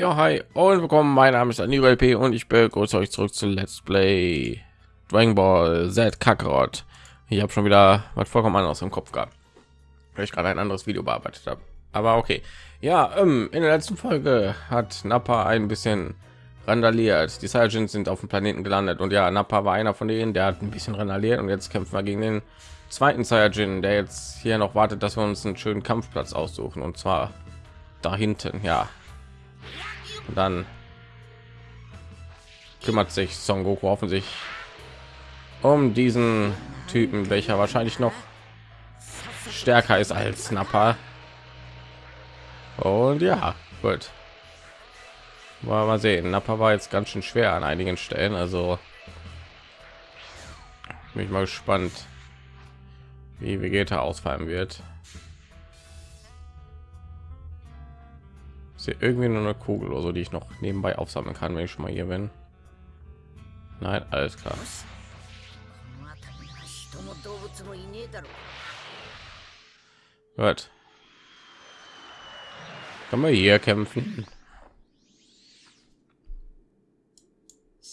Ja, hi und willkommen. Mein Name ist Aniro LP und ich begrüße euch zurück zu Let's Play Dragon Ball Z Kakarot. Ich habe schon wieder was vollkommen anderes im Kopf gehabt, weil ich gerade ein anderes Video bearbeitet habe. Aber okay. Ja, ähm, in der letzten Folge hat Nappa ein bisschen randaliert. Die Saiyajins sind auf dem Planeten gelandet und ja, Nappa war einer von denen, der hat ein bisschen randaliert und jetzt kämpfen wir gegen den zweiten Saiyajin, der jetzt hier noch wartet, dass wir uns einen schönen Kampfplatz aussuchen und zwar da hinten. Ja, und dann kümmert sich Son Goku offensichtlich um diesen Typen, welcher wahrscheinlich noch stärker ist als Nappa. Und ja, gut. Mal, mal sehen. Nappa war jetzt ganz schön schwer an einigen Stellen, also bin ich mal gespannt, wie Vegeta ausfallen wird. Ist hier irgendwie nur eine Kugel oder so, die ich noch nebenbei aufsammeln kann, wenn ich schon mal hier bin. Nein, alles klar. Gut. Kann man hier kämpfen?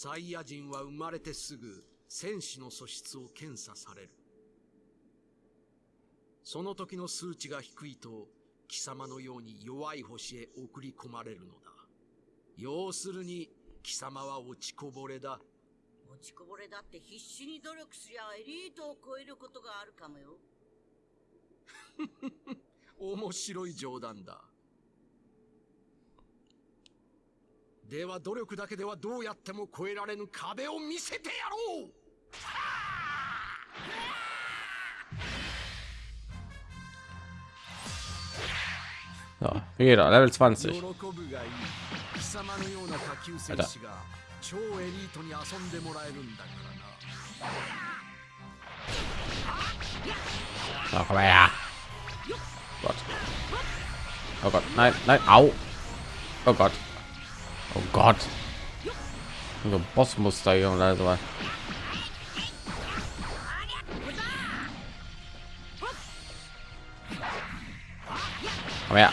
サイヤ人は生まれてすぐ戦士の素質を検査される。その時の数値が低いと 貴様のように弱い星へ送り込まれるのだ。要するに、貴様は落ちこぼれだ。落ちこぼれだって必死に努力すりゃエリートを超えることがあるかもよ。面白い冗談だ。では努力だけではどうやっても超えられぬ壁を見せてやろう Ja, jeder Level 20. Alter. Oh, komm her. Gott. Oh Gott, nein, nein, au. Oh Gott. Oh Gott. So Bossmuster hier und also. Komm her.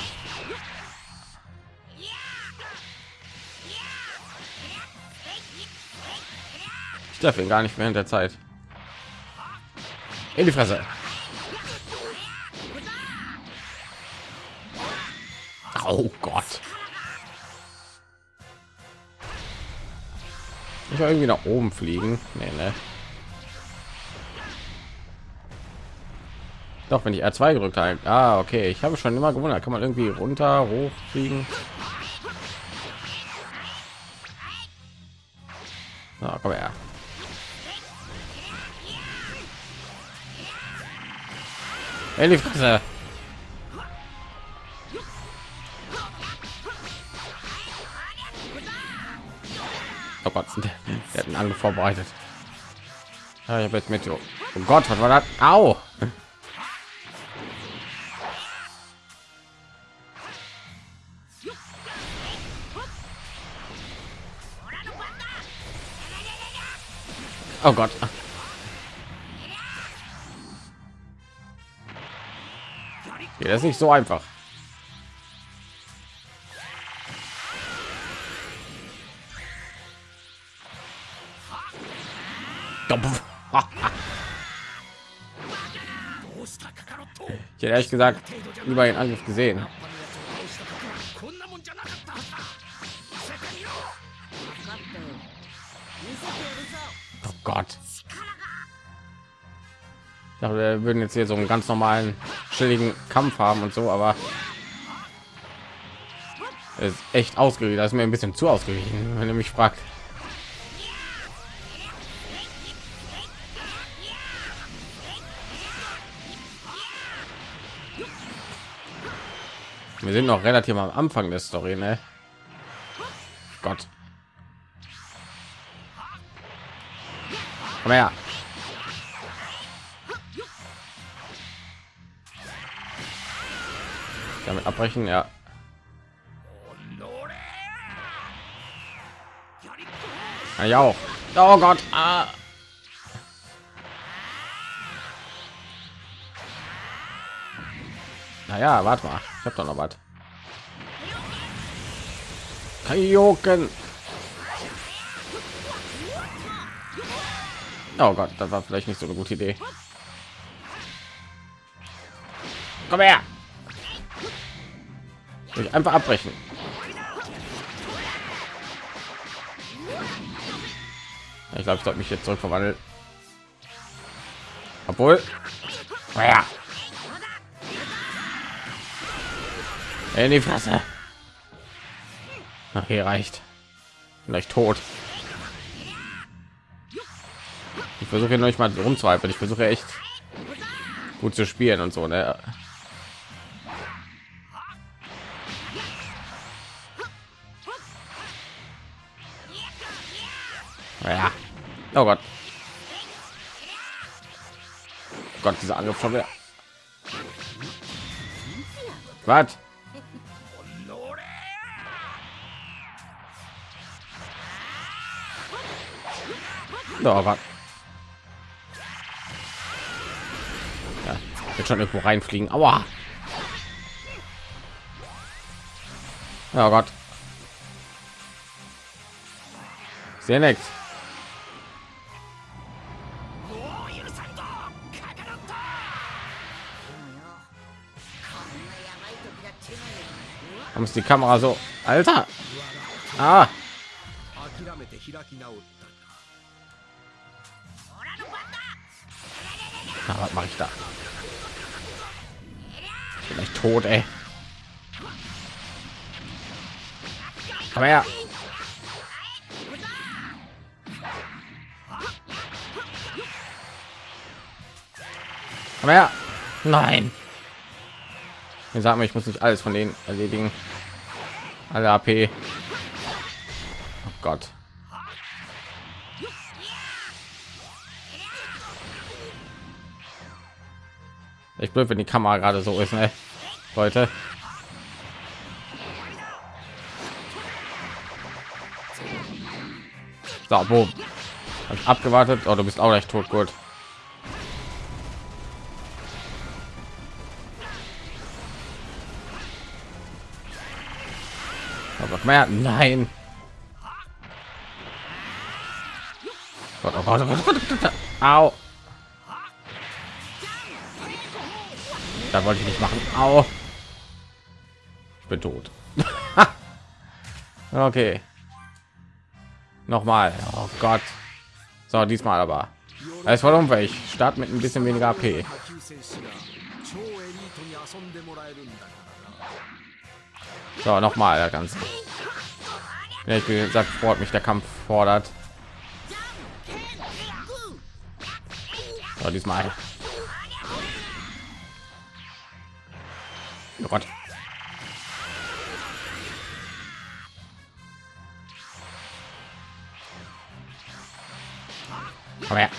Darf ihn gar nicht in der Zeit. In die Fresse. Oh Gott. Ich will irgendwie nach oben fliegen. Nee, ne? Doch, wenn ich R2 gedrückt habe. Ah, okay. Ich habe schon immer gewundert. Kann man irgendwie runter, hoch fliegen? Na, komm her. In die Fresse. Oh Gott, hat einen Angriff vorbereitet. Ja, ich habe jetzt mit. Oh Gott, was war das? Au! Oh Gott. Ja, das ist nicht so einfach. Ich hätte ehrlich gesagt über den Angriff gesehen. Oh Gott. Ich dachte, wir würden jetzt hier so einen ganz normalen, chilligen Kampf haben und so, aber ist echt ausgewichen. Das ist mir ein bisschen zu ausgewichen, wenn ihr mich fragt. Wir sind noch relativ am Anfang der Story, ne? Gott. Komm her. Damit abbrechen, ja. Ja auch. Oh Gott. Ah. Naja, warte mal. Ich habe doch noch was. Kaioken. Oh Gott, das war vielleicht nicht so eine gute Idee. Komm her. Ich einfach abbrechen. Ich glaube, ich sollte mich jetzt zurück verwandeln. Obwohl. Ja. In die Fresse. Ach, hier reicht. Vielleicht tot. Ich versuche noch nicht mal rumzweifeln. Ich versuche echt gut zu spielen und so. Ne? Ja. Oh Gott. Gott, dieser Angriff schon wieder. Was? Oh, was? Ja, wird schon irgendwo reinfliegen. Aua. Oh Gott. Sehr nett. muss die Kamera so, Alter. Ah. Na, was mache ich da? Vielleicht tot, ey. Komm her. Komm her. Nein. Wir sagen, ich muss nicht alles von denen erledigen. Alle AP. Oh Gott. Ich blöd, wenn die Kamera gerade so ist, ne? Leute. So, boom. Abgewartet. Oh, du bist auch gleich tot, gut. mehr. Nein. Au. Da wollte ich nicht machen. Au. Ich bin tot. okay. Nochmal. Oh Gott. So, diesmal aber. Es war um unfähig. Start mit ein bisschen weniger AP. So, nochmal, ganz. Ganze. Ja, ich gesagt, Sport mich der Kampf fordert. So, diesmal. Oh Gott. Komm her.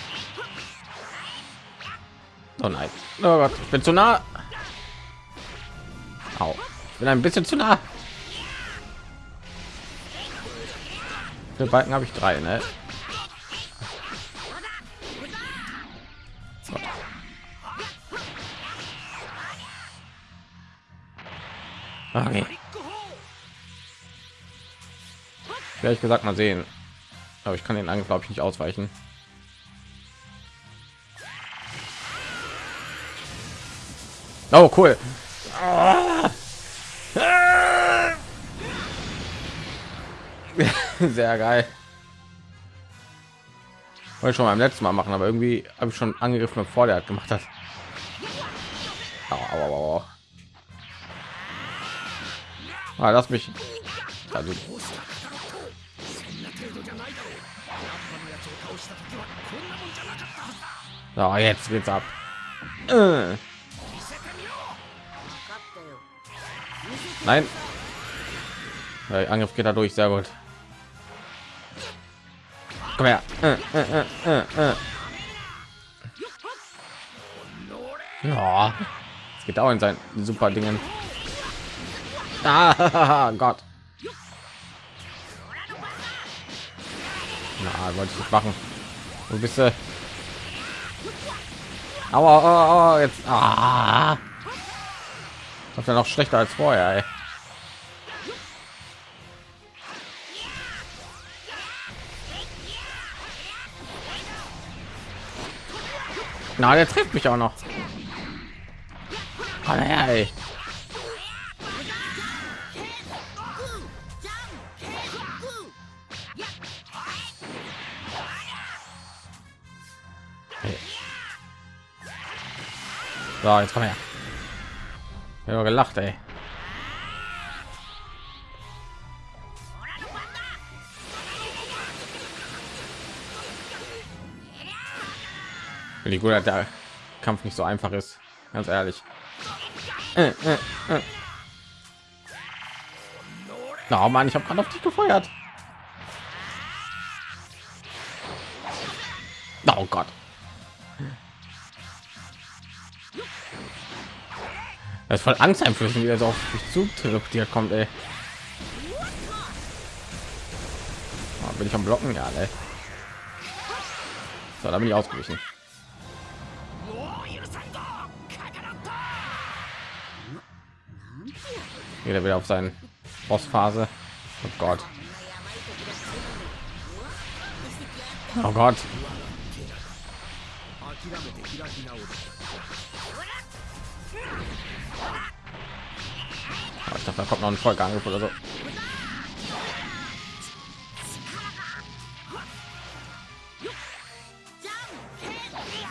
Oh nein. Oh Gott, ich bin zu nah. Au. Ich bin ein bisschen zu nah. Für Balken habe ich drei, ne? So. Okay. Ehrlich gesagt mal sehen. Aber ich kann den Angriff glaube ich nicht ausweichen. Oh cool. Ah. Sehr geil. Wollte schon beim letzten Mal machen, aber irgendwie habe ich schon angegriffen, bevor der hat gemacht hat. Au, au, au, Ah, lass mich. Also. So, jetzt geht's ab. Äh. Nein. Der Angriff geht dadurch sehr gut. Komm her. Äh, äh, äh, äh, äh. Ja, es geht auch in sein super Dingen. Ah, Gott. Na, wollte ich nicht machen. Wo bist du? Aua, aua, aua, jetzt. Ah. Das wäre noch schlechter als vorher. Ey. Na, der trifft mich auch noch. Her, ey. So, jetzt komm her. Ich habe gelacht, ey. Wie gut, dass der Kampf nicht so einfach ist, ganz ehrlich. Äh, äh, äh. Oh Mann, ich habe gerade auf dich gefeuert. Oh Gott. Das ist voll angsteinflößend, wie er so auf mich zutrifft, hier kommt, ey. Oh, bin ich am Blocken? Ja, ne. So, da bin ich ausgewichen. jeder wieder auf seinen Bossphase. Oh Gott. Oh Gott. Ich dachte, da kommt noch ein Vollgang oder so.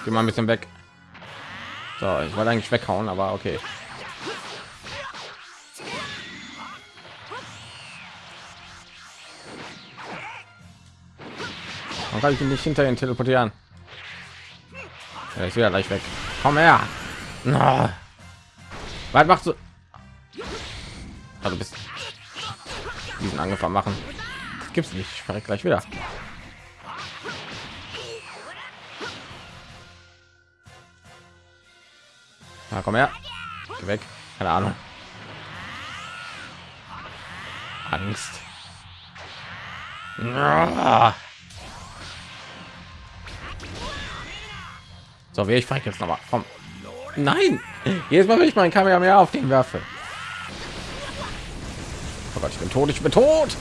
Geh mal ein bisschen weg. So, ich wollte eigentlich weghauen, aber okay. Kann ich ihn nicht hinter ihn teleportieren? Er ist wieder gleich weg. Komm her. Na. Was machst du? Also bist diesen angefangen machen. Das gibt's nicht. Ich verreck gleich wieder. Na, komm her. Geh weg. Keine Ahnung. Angst. So, wie ich frage jetzt noch mal. Komm. Nein. Jedes Mal, wenn ich meinen Kamehameha auf den werfe. Oh Gott, ich bin tot. Ich bin tot.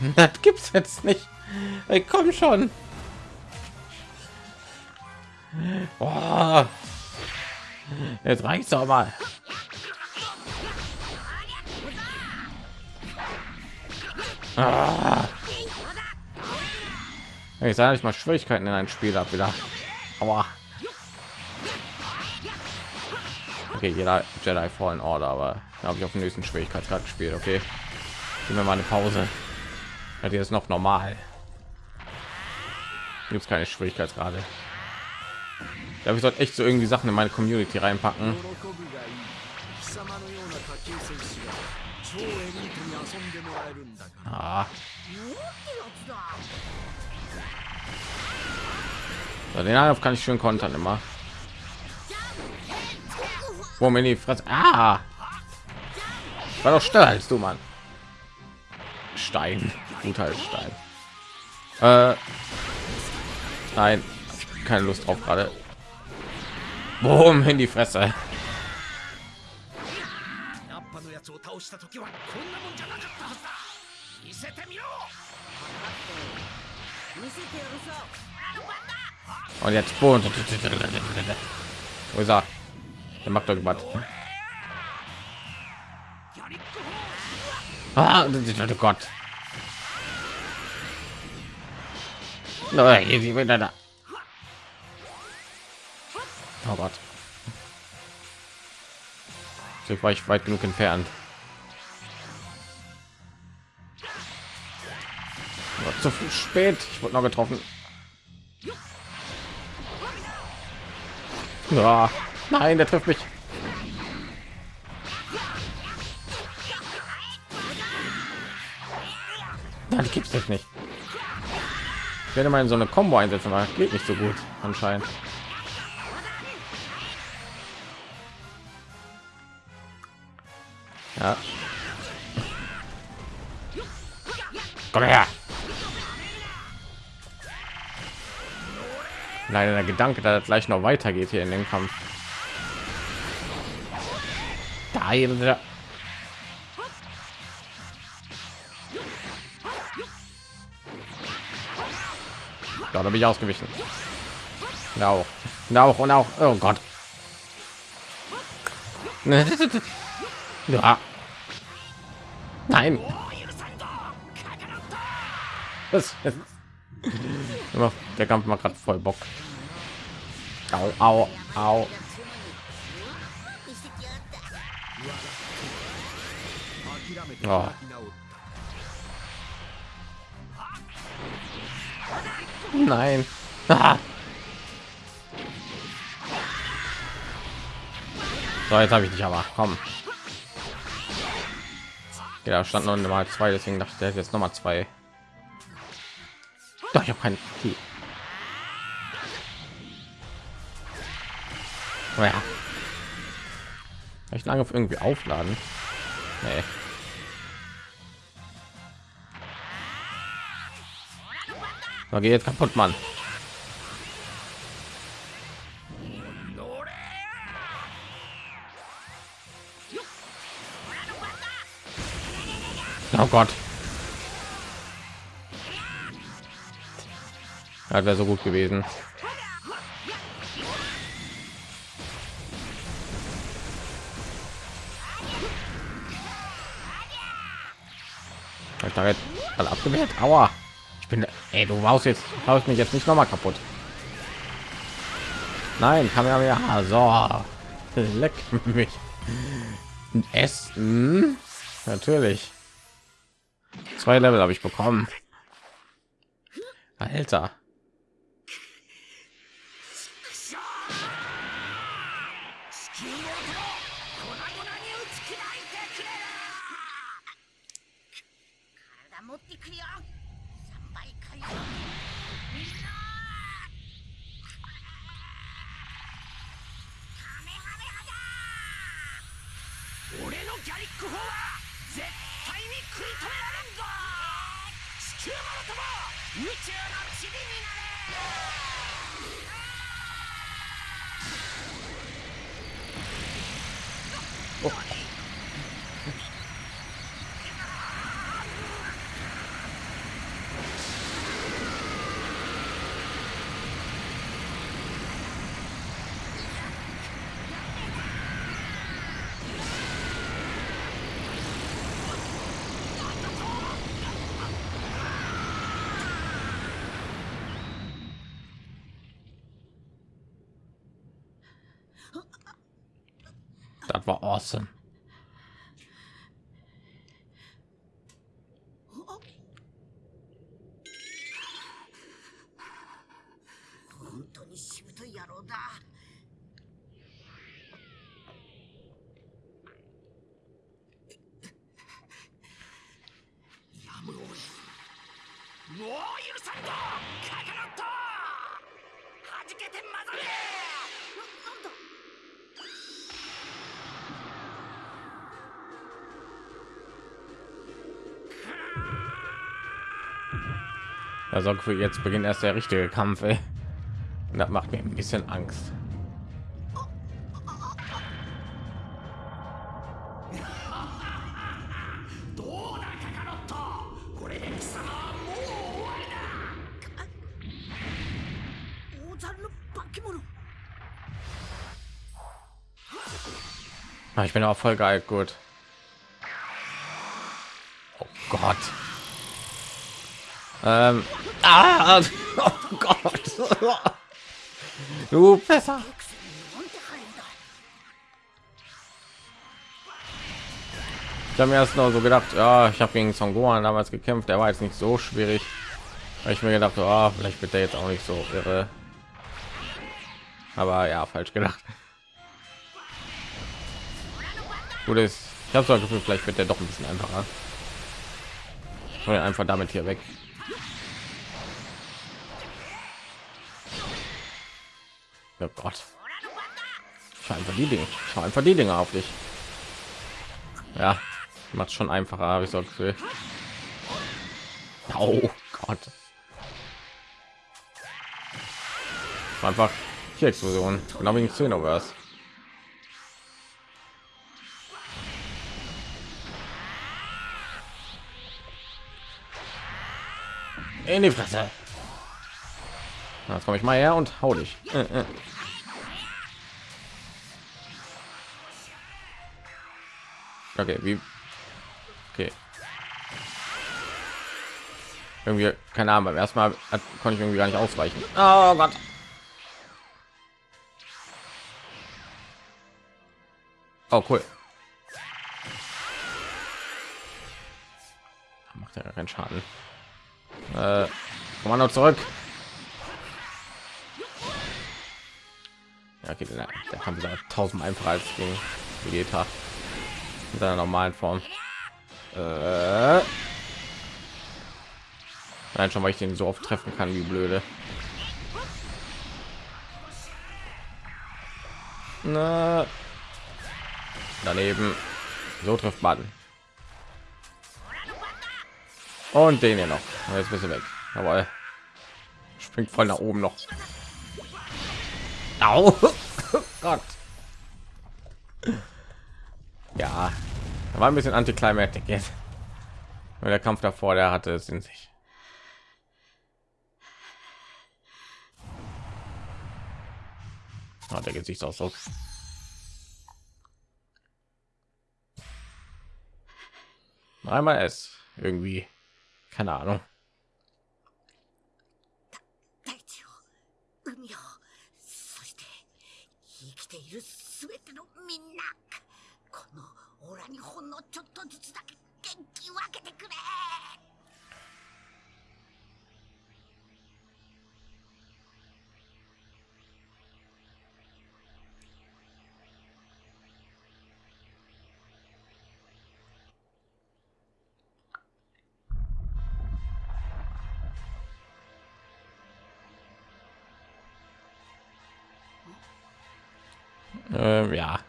Das gibt's jetzt nicht. Ey, komm schon. Boah. Jetzt reicht's doch mal. Ah. Ich sage ich mal Schwierigkeiten in ein Spiel ab wieder. Aber Okay, jeder Jedi Fallen Order, aber habe ich auf den nächsten Schwierigkeitsgrad gespielt. Okay, geben wir mal eine Pause. Hat jetzt noch normal. Gibt es keine Schwierigkeitsgrade. Ich ich sollte echt so irgendwie Sachen in meine Community reinpacken. Ah. So, den Angriff kann ich schön kontern immer. Wo mir die Fresse. Ah! War doch schneller als du, Mann. Stein. Gut als Stein. Äh, nein, keine Lust drauf gerade. Boom, in die Fresse. Und jetzt Boden. Wo ist er? Der macht irgendwas. Ah, oh Gott. Hier wieder da. Oh Gott. So war ich weit genug entfernt. Zu spät. Ich wurde noch getroffen. Ja. Nein, der trifft mich. Dann gibt's das nicht. Ich werde mal in so eine Combo einsetzen, aber geht nicht so gut anscheinend. Ja. Komm her. Leider der Gedanke, dass es gleich noch weitergeht hier in dem Kampf. Da da. Da bin ich ausgewichen. Ja, auch. Ja, auch und auch. Oh Gott. Ja. Nein. Was? Der Kampf macht gerade voll Bock. Au, au, au. Oh. Nein. so, jetzt habe ich dich aber. Komm. Ja, stand noch mal zwei, deswegen dachte ich, der hätte jetzt noch mal zwei. Doch, ich habe keinen. Key. Oh ja. Ich lange auf irgendwie aufladen. Nee. So, geh jetzt kaputt, Mann. Oh Gott. Das wäre so gut gewesen. Ich da jetzt alle abgewehrt. Aua. Ich bin, ey, du warst jetzt, haust mich jetzt nicht noch mal kaputt. Nein, kann ja ja so. Leck mich. Essen. Natürlich. Zwei Level habe ich bekommen. Alter. Das war awesome. Also jetzt beginnt erst der richtige Kampf. Ey. Und das macht mir ein bisschen Angst. Ah, ich bin auch voll geil, gut. Oh Gott. Ähm, Ah, oh Gott. Du besser. Ich habe mir erst noch so gedacht, ja, ich habe gegen Songoan damals gekämpft, der war jetzt nicht so schwierig. Weil ich mir gedacht, oh, vielleicht wird der jetzt auch nicht so irre. Aber ja, falsch gedacht. Gut ist, ich habe so ein Gefühl, vielleicht wird der doch ein bisschen einfacher. Ich einfach damit hier weg. Oh Gott. Schau einfach die Dinge. Schau einfach die Dinge auf dich. Ja, macht schon einfacher, habe ich so Gefühl. Oh Gott. Einfach hier Explosion. Genau wegen Xenoverse. In die Fresse. Jetzt komme ich mal her und hau dich. Äh, äh. Okay, wie? Okay. Irgendwie, keine Ahnung, beim ersten Mal hat, konnte ich irgendwie gar nicht ausweichen. Oh Gott. Oh, cool. Macht ja keinen Schaden. Äh, Kommando zurück. Ja, okay, der, der Kampf ist tausend einfacher als gegen Vegeta in seiner normalen Form. Äh, Nein, schon weil ich den so oft treffen kann, wie blöde. Na, daneben. So trifft man. Und den hier noch. Jetzt bist du weg. Aber springt voll nach oben noch. Au. Gott. Ja, da war ein bisschen antiklimatik jetzt. Weil der Kampf davor, der hatte es in sich. Oh, der Gesichtsausdruck. Einmal es irgendwie, keine Ahnung. 大地を海を 分けてくれ Ähm, ja.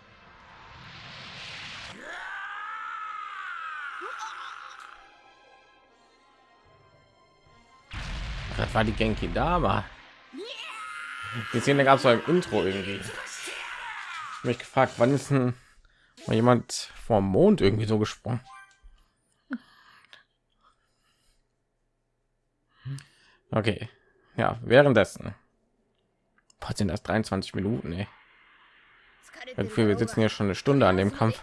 Das war die Genki Dama. Die Szene gab es beim Intro irgendwie. Ich mich gefragt, wann ist denn mal jemand vom Mond irgendwie so gesprungen? Okay, ja, währenddessen. Was sind das 23 Minuten, ey. Dafür wir sitzen ja schon eine Stunde an dem Kampf.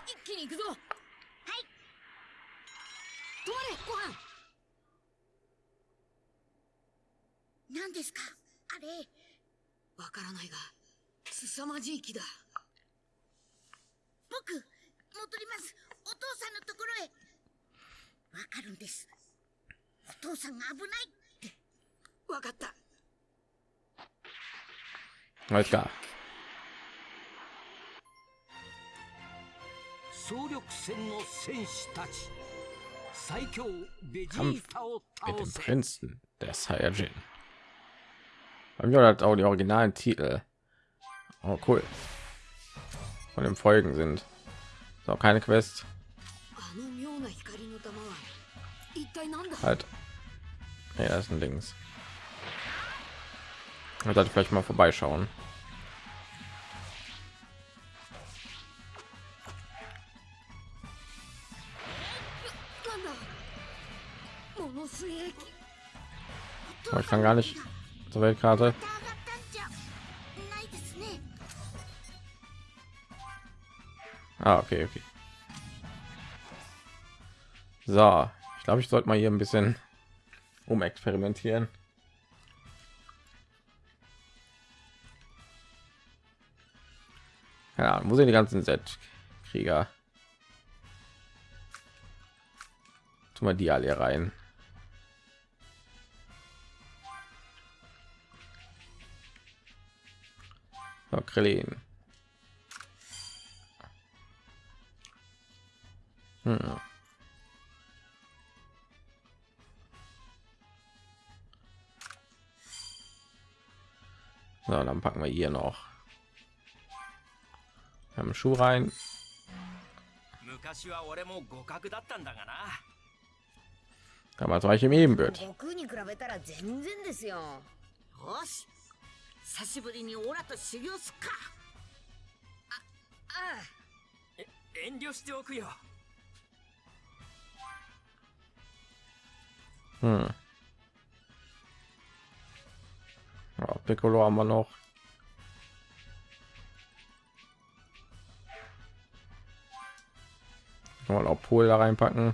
何ですか？あれ。わからないが凄まじい木だ。僕戻ります。お父さんのところへ。わかるんです。お父さんが危ないって。わかった。Alles klar. 総力戦の戦士たち。最強ベジ Kampf ータを mit 倒 dem せ。Prinzen der Saiyajin. Beim Yoda hat auch die originalen Titel. Oh, cool. Von dem Folgen sind. Ist keine Quest. Halt. Ja, das ist ein Dings. Ich sollte vielleicht mal vorbeischauen. ich kann gar nicht zur Weltkarte. Ah, okay, okay. So, ich glaube, ich sollte mal hier ein bisschen umexperimentieren. Ja, wo sind die ganzen Z-Krieger? Tun wir die alle rein. Oh, Krillin. Hm. So, dann packen wir hier noch wir Schuh rein. Damals war ich im Ebenbild. 久しぶりにオラと修行すっかあえ遠慮しておくよ Hm. Ja, Piccolo haben wir noch. Kann man auch Pol da reinpacken.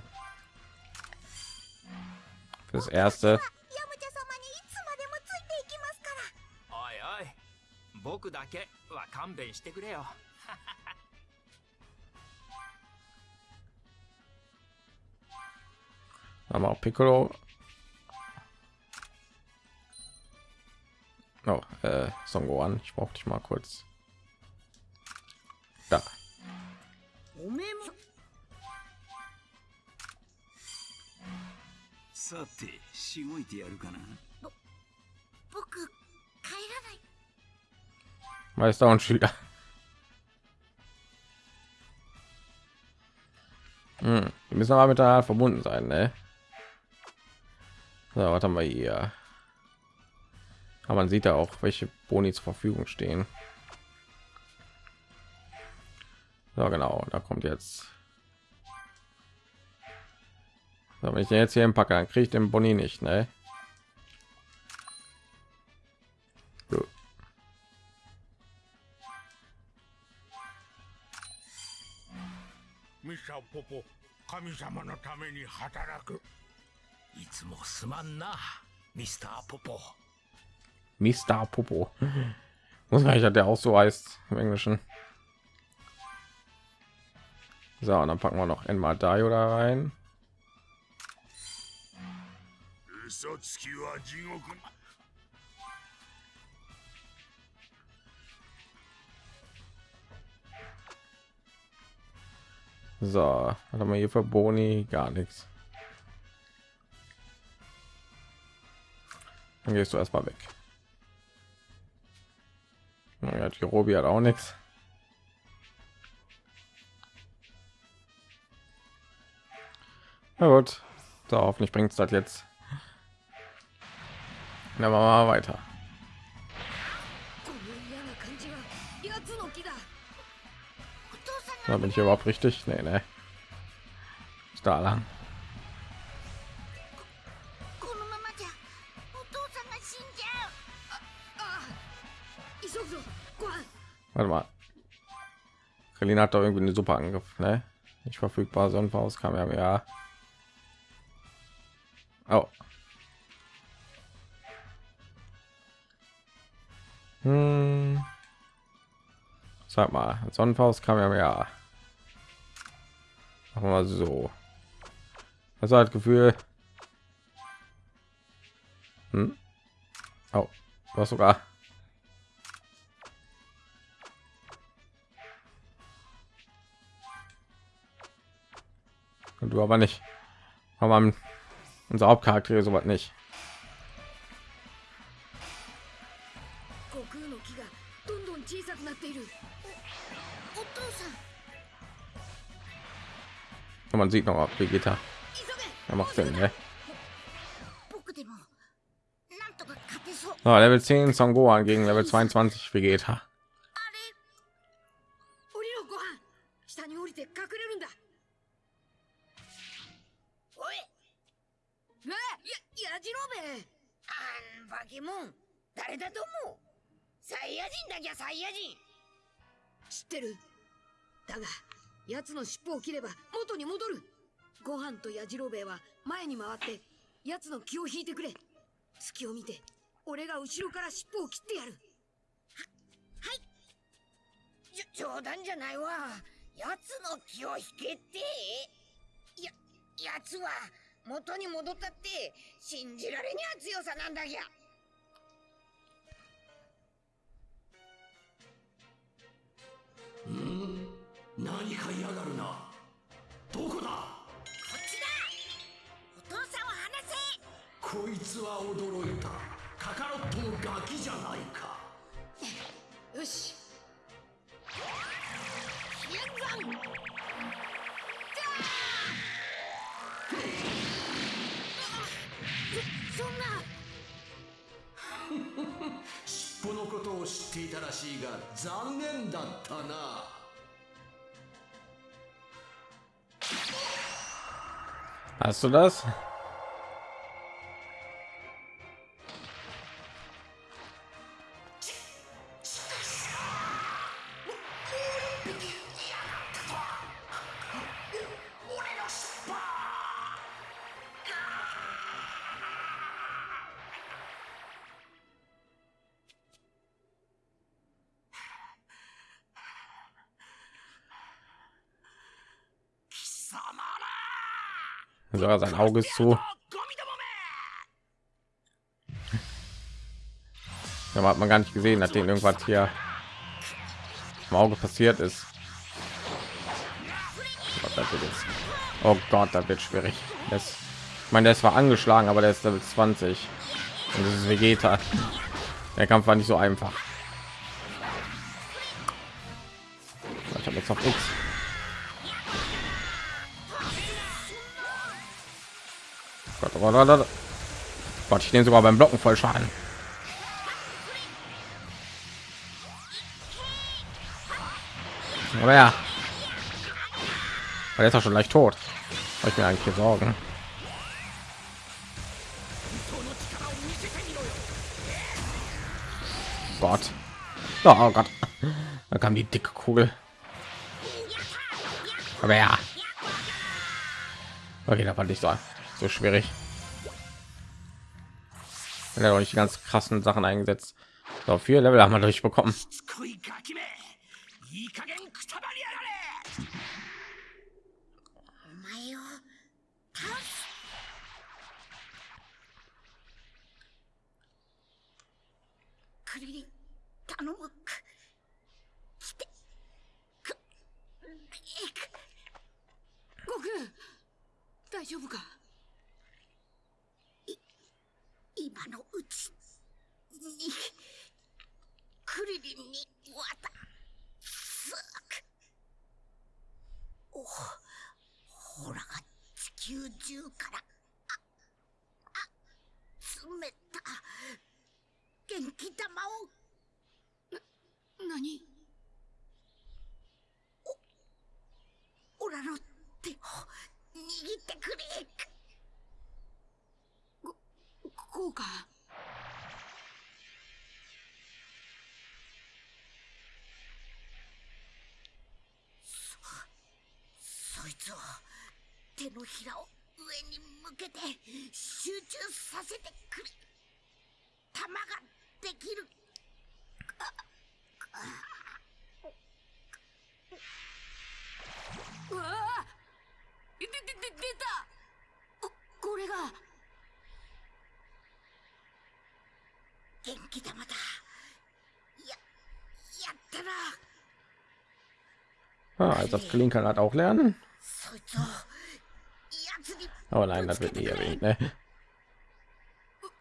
Das erste. 僕だけは勘弁してくれよ haben wir auch Piccolo. Oh, äh, Son Gohan, ich brauche dich mal kurz. Da. おめえもさてしごいてやるかな僕帰らない Meister und Schüler. Hm, die müssen aber miteinander verbunden sein, ne? So, was haben wir hier? Aber man sieht ja auch, welche Boni zur Verfügung stehen. So, genau, da kommt jetzt. So, wenn ich den jetzt hier im Packer, dann kriege ich den Boni nicht, ne? ミスターポポ神様のために働くいつもすまんなミスターポポ Mr. Popo. Muss man nicht, der auch so heißt im Englischen. So, und dann packen wir noch einmal Daio da rein. So, was haben wir hier für Boni? Gar nichts. Dann gehst du erstmal weg. Ja, die Robi hat auch nichts. Na gut, so hoffentlich bringt es das jetzt. Dann machen wir mal weiter. Da bin ich überhaupt richtig? Nee, nee. Da lang. Warte mal. Relina hat doch irgendwie eine super Angriff, ne? Nicht verfügbar, Sonnenfaust kam ja ja. Oh. Hm. Sag mal, Sonnenfaust kam ja ja. Machen wir so. War das Gefühl. Hm? Oh, was sogar. Und du aber nicht. Aber unser Hauptcharakter sowas nicht. Und man sieht noch ab, wie geht Er Er macht Sinn, ne? So, Level 10 Son Gohan gegen Level 22 Vegeta. 奴の尻尾を切れば元に戻る。ご飯と矢次郎兵衛は前に回って奴の気を引いてくれ。隙を見て俺が後ろから尻尾を切ってやる。ははい。冗談じゃないわ。奴の気を引けって。や奴は元に戻ったって信じられにゃ強さなんだぎゃ。何か嫌がるな。どこだ？こっちだ。お父さんを離せ。こいつは驚いた。カカロットのガキじゃないか。よし。飛燕山そんな。尻尾のことを知っていたらしいが残念だったな Hast du das? Sogar sein Auge ist zu. Ja, hat man gar nicht gesehen, nachdem irgendwas hier im Auge passiert ist. Oh Gott, da oh wird schwierig. Das, ich meine, der ist zwar angeschlagen, aber der ist Level 20. Und das ist Vegeta. Der Kampf war nicht so einfach. Ich habe jetzt noch X. Gott, ich nehme sogar beim Blocken voll Schaden. Oder ja. Aber der ist doch schon leicht tot. Hab ich mir eigentlich hier Sorgen. Gott. Oh Gott. Da kam die dicke Kugel. Aber ja. Okay, da fand ich so, so schwierig. Er doch nicht ganz krassen Sachen eingesetzt. So, vier Level haben wir durchbekommen. 今のうちにクリリンに渡すおほらが地球中からああ詰めた元気玉を。な何？おオラの手を握ってくれ。こうかそそいつを手のひらを上に向けて集中させてくれ。玉ができる。うわあ！ででで出た！ここれが。元気玉だややったな Ah, also das Klin kann halt auch lernen. そいつをやつに Aber nein, das wird nie erwähnt. Ne?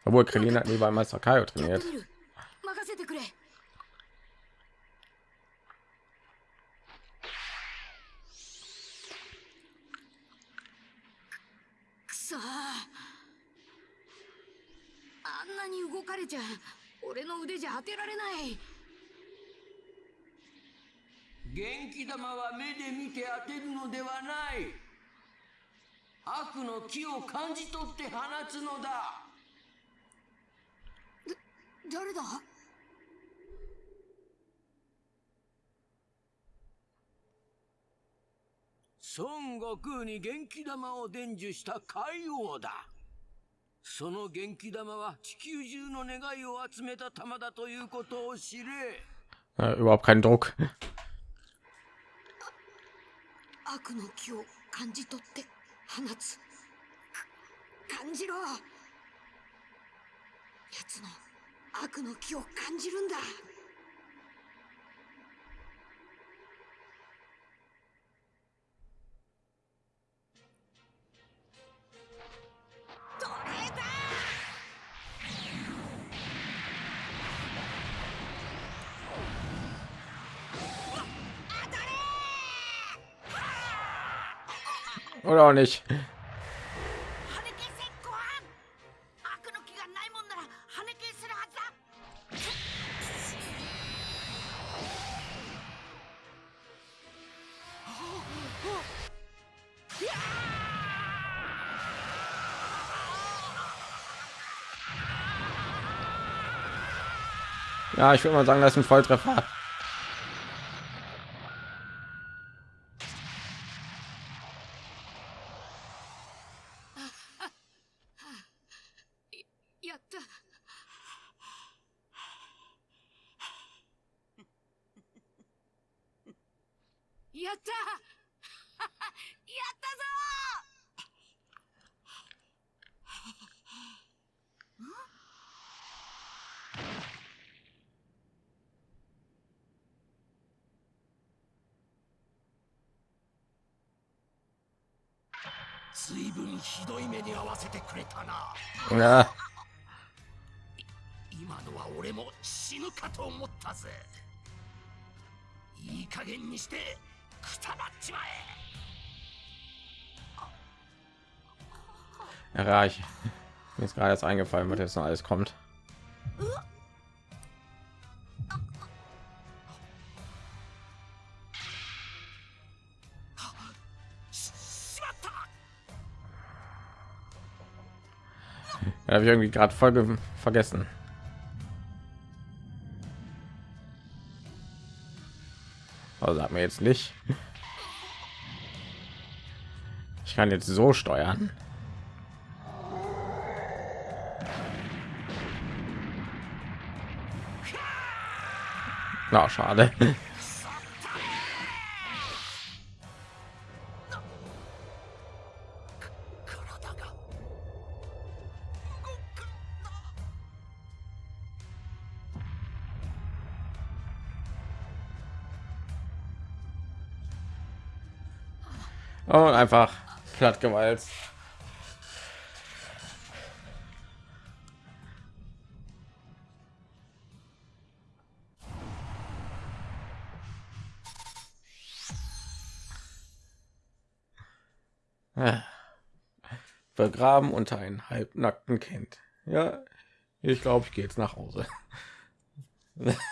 Obwohl Krillin hat nie bei Meister Kaio やって trainiert. 腕じゃ当てられない。元気玉は目で見て当てるのではない。悪の気を感じ取って放つのだ。誰だ？孫悟空に元気玉を伝授した海王だその元気玉は地球中の願いを集めた玉だということを知れ。Äh, überhaupt keinen Druck. 悪の気を感じ取って放つか感じろ奴の悪の気を感じるんだ「Oder auch nicht. Ja, ich würde mal sagen, das ist ein Volltreffer. Ja, ich mir ist gerade jetzt eingefallen, was jetzt noch alles kommt. Ja, habe ich irgendwie gerade voll ge- vergessen. Also sagt mir jetzt nicht. Ich kann jetzt so steuern. Na, schade. Einfach platt gewalzt. Begraben unter einem halbnackten Kind. Ja, ich glaube, ich gehe jetzt nach Hause.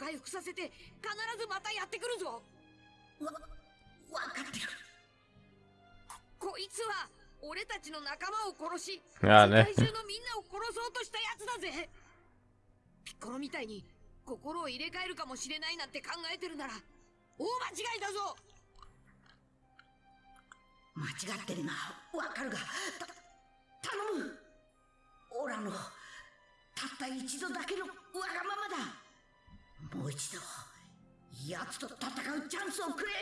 回復させて必ずまたやってくるぞ。わ分かってる。こいつは俺たちの仲間を殺しやね。世界中のみんなを殺そうとしたやつだぜ。ピッコロみたいに心を入れ替えるかもしれないなんて考えてるなら大間違いだぞ。間違ってるな。わかるがた頼む。オラのたった一度だけのわがままだもう一度奴と戦うチャンスをくれ。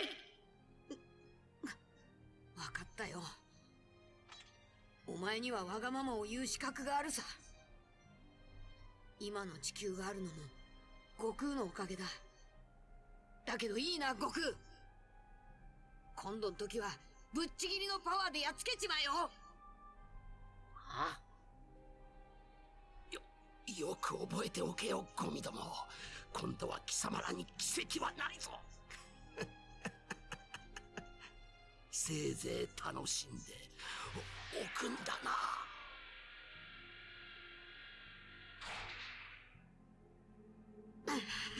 分かったよ。お前にはわがままを言う資格があるさ。今の地球があるのも悟空のおかげだ。だけどいいな悟空。今度の時はぶっちぎりのパワーでやっつけちまえよ。あ？よよく覚えておけよゴミども今度は貴様らに奇跡はないぞ。せいぜい楽しんでおおくんだな。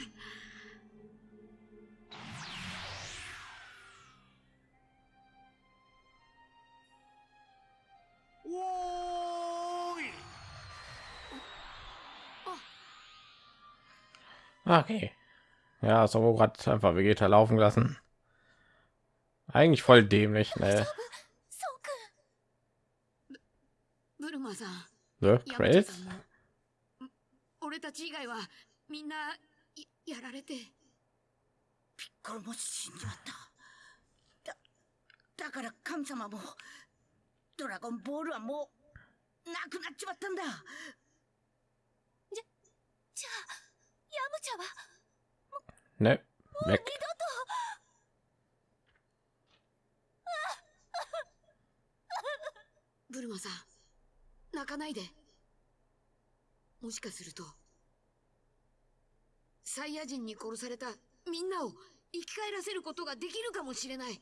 Okay. Ja, so hat einfach Vegeta laufen lassen. Eigentlich voll dämlich, ne? ブルマさん The ヤムチャ Credits? さんもん俺たち以外はみんなややられてピッコロも死んじまっただだから神様もドラゴンボールはもうなくなっちまったんだじゃあヤム チャは Ne? Weg. ブルマさん泣かないでもしかするとサイヤ人に殺されたみんなを生き返らせることができるかもしれない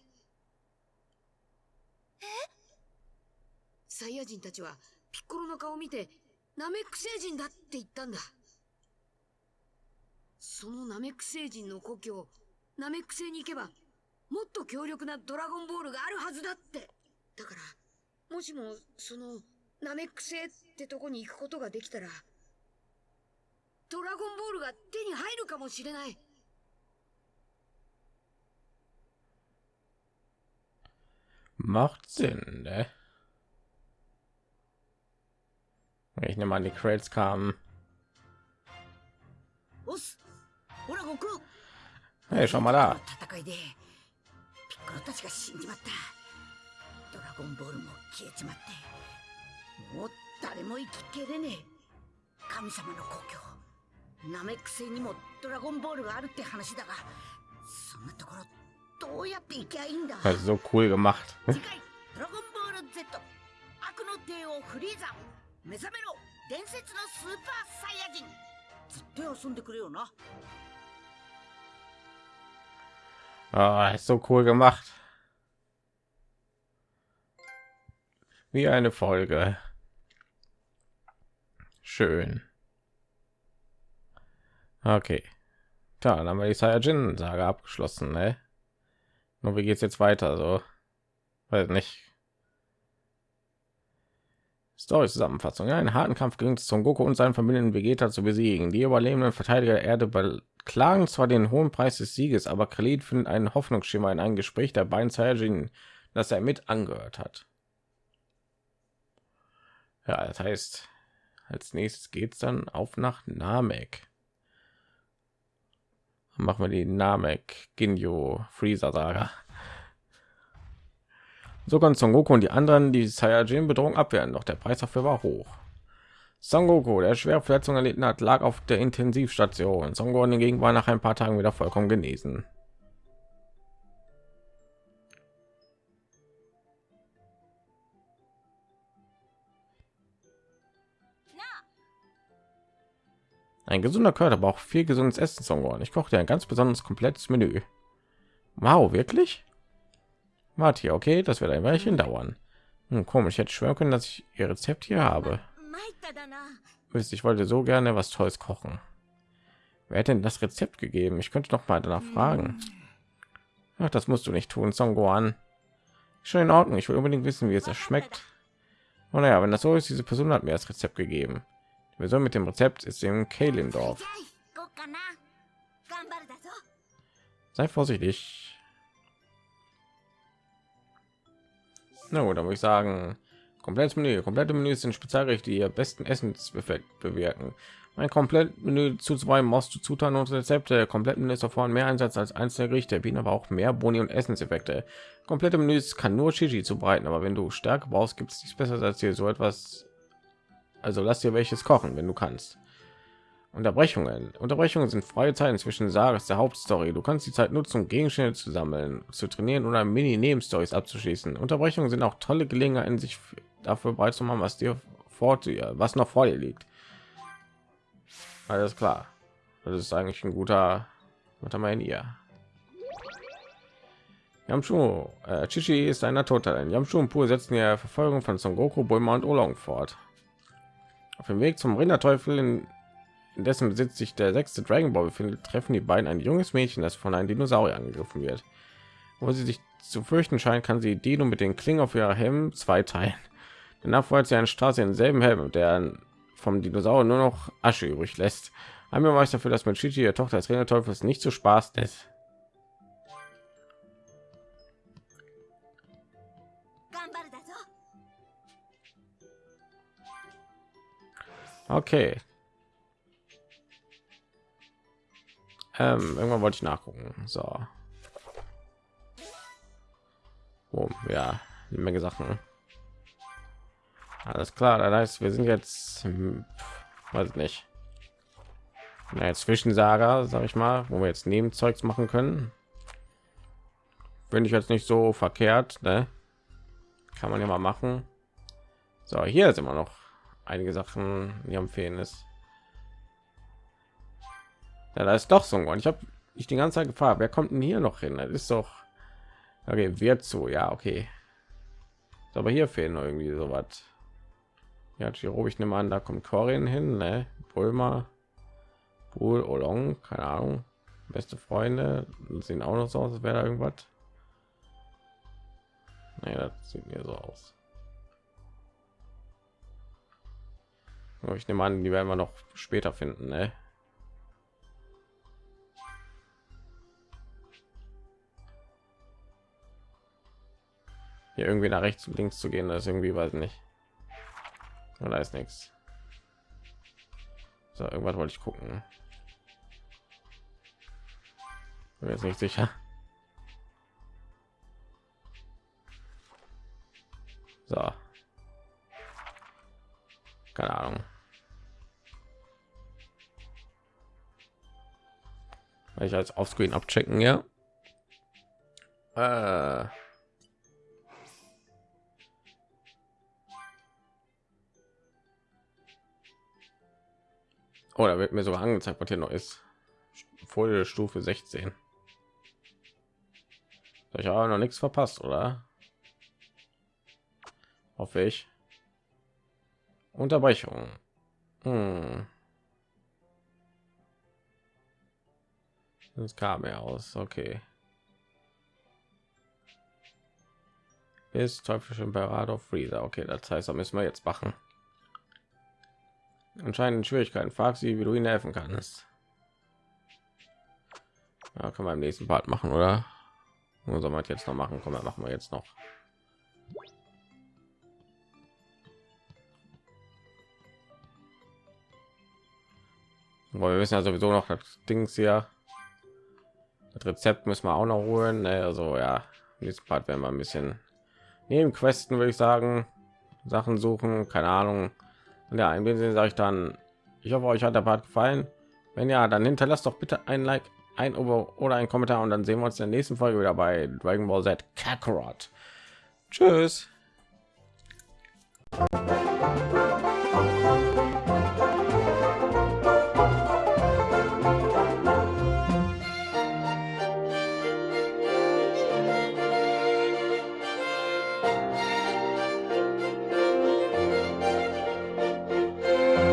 サイヤ人たちはピッコロの顔を見てナメック星人だって言ったんだそのナメック星人の故郷ナメック星に行けばもっと強力なドラゴンボールがあるはずだってだからもしもそのナメック星ってとこに行くことができたらドラゴンボールが手に入るかもしれない Macht Sinn, ne? Ich nehme an, die Crates kamen. ほら悟空。Hey, schau mal da. 戦いでピッコロたちが死んじまった。ドラゴンボールも消えちまってもう誰も生ききれねえ。神様の故郷。ナメック星にもドラゴンボールがあるって話だがそんなところどうやって行きゃいいんだ？so cool gemacht. 次回「ドラゴンボール Z 悪の帝王フリーザ。目覚めろ伝説のスーパーサイヤ人」ずっと遊んでくれよな Ah, ist so cool gemacht. Wie eine Folge. Schön. Okay. Tja, dann haben wir die Saiyajin-Sage abgeschlossen, ne? Nur wie geht's jetzt weiter? So, weiß nicht. Story-Zusammenfassung. Ja, einen harten Kampf es Son Goku und seinen Familien Vegeta zu besiegen. Die überlebenden Verteidiger der Erde beklagen zwar den hohen Preis des Sieges, aber Khalid findet einen Hoffnungsschimmer in einem Gespräch der beiden Saiyajin, das er mit angehört hat. Ja, das heißt, als nächstes geht's dann auf nach Namek. Machen wir die Namek Ginjo Freezer Saga. So kann Son Goku und die anderen die Saiyajin Bedrohung abwehren, doch der Preis dafür war hoch. Son Goku, der schwere Verletzungen erlitten hat, lag auf der Intensivstation. Son Goku hingegen war nach ein paar Tagen wieder vollkommen genesen. Ein gesunder Körper, aber auch viel gesundes Essen, Son Goku. Ich kochte ein ganz besonderes komplettes Menü. Wow, wirklich? Wart hier, okay, das wird ein Weilchen dauern. Hm, komisch, hätte schwören können, dass ich ihr Rezept hier habe. Wisst, ich wollte so gerne was Tolles kochen. Wer hat denn das Rezept gegeben? Ich könnte noch mal danach fragen. Ach, das musst du nicht tun, Songoan. Schon in Ordnung. Ich will unbedingt wissen, wie es schmeckt. Und oh, naja, wenn das so ist, diese Person hat mir das Rezept gegeben. Die Person mit dem Rezept ist im Kalendorf. Sei vorsichtig. Na gut, dann würde ich sagen, komplettes Menü. Komplette Menüs sind Spezialgerichte, die ihr besten Essenseffekt bewirken. Ein komplett Menü zuzuweisen, musst du Zutaten und Rezepte. Komplett Menü ist davor mehr Einsatz als einzelne Gerichte, bieten aber auch mehr Boni und Essenseffekte. Komplette Menüs kann nur Chichi zubereiten, aber wenn du Stärke brauchst, gibt es nichts besseres als hier so etwas. Also lass dir welches kochen, wenn du kannst. Unterbrechungen. Unterbrechungen sind freie Zeiten zwischen Sagas der Hauptstory. Du kannst die Zeit nutzen, um Gegenstände zu sammeln, zu trainieren oder Mini-Nebenstories abzuschließen. Unterbrechungen sind auch tolle Gelegenheiten, sich dafür bereit zu machen, was dir vor dir, was noch vor dir liegt. Alles klar. Das ist eigentlich ein guter, was haben wir in ihr? Yamchu, äh, Chichi ist ein Naturtalent. Yamchu und Pur setzen die Verfolgung von Son Goku, Bulma und Oolong fort. Auf dem Weg zum Rinderteufel, in, in dessen Besitz sich der sechste Dragon Ball befindet, treffen die beiden ein junges Mädchen, das von einem Dinosaurier angegriffen wird. Wo sie sich zu fürchten scheint, kann sie Dino mit den Klingen auf ihrer Helm zwei teilen. Danach freut sie einen Straße in selben Helm, der vom Dinosaurier nur noch Asche übrig lässt. Ein Beweis dafür, dass mit Chichi, der Tochter des Ringerteufels, nicht zu Spaß ist. Okay, Ähm, irgendwann wollte ich nachgucken. So. Oh, ja, eine Menge Sachen. Alles klar, das heißt, wir sind jetzt, hm, weiß ich nicht, naja, Zwischensaga, sag ich mal, wo wir jetzt Nebenzeugs machen können. Finde ich jetzt nicht so verkehrt, ne? Kann man ja mal machen. So, hier ist immer noch einige Sachen, die am fehlen ist. Ja, da ist doch so ein. Ich habe ich die ganze Zeit gefragt, wer kommt denn hier noch hin? Das ist doch okay, wird so, ja, okay. Aber hier fehlen irgendwie so was. Ja, Chiro, ich nehme an, da kommt Corin hin, ne? Bulma, Pool, Olong, keine Ahnung. Beste Freunde sehen auch noch so aus, als wäre da irgendwas. Nee, das sieht mir so aus. Ich nehme an, die werden wir noch später finden, ne? Hier irgendwie nach rechts und links zu gehen, das ist irgendwie weiß nicht. Da ist nichts. So, irgendwas wollte ich gucken. Bin jetzt nicht sicher. So. Keine Ahnung. Weil ich als Offscreen abchecken, ja. Äh. Oh, da wird mir sogar angezeigt, was hier noch ist. Folie Stufe 16. Ich habe noch nichts verpasst, oder? Hoffe ich. Unterbrechung. Hm. Das kam ja aus. Okay. Ist teuflische Imperator Freezer. Okay, das heißt, da müssen wir jetzt machen. Anscheinend Schwierigkeiten. Frag sie, wie du ihnen helfen kannst. Ja, können wir im nächsten Part machen, oder? Nur soll man jetzt noch machen? Komm, machen wir jetzt noch. Aber wir wissen ja sowieso noch das Dings hier. Das Rezept müssen wir auch noch holen. Ne? Also ja, nächsten Part werden wir ein bisschen neben Questen würde ich sagen, Sachen suchen, keine Ahnung. Und ja, in dem Sinne sage ich dann, ich hoffe, euch hat der Part gefallen. Wenn ja, dann hinterlasst doch bitte ein Like, ein Abo oder ein Kommentar und dann sehen wir uns in der nächsten Folge wieder bei Dragon Ball Z Kakarot. Tschüss.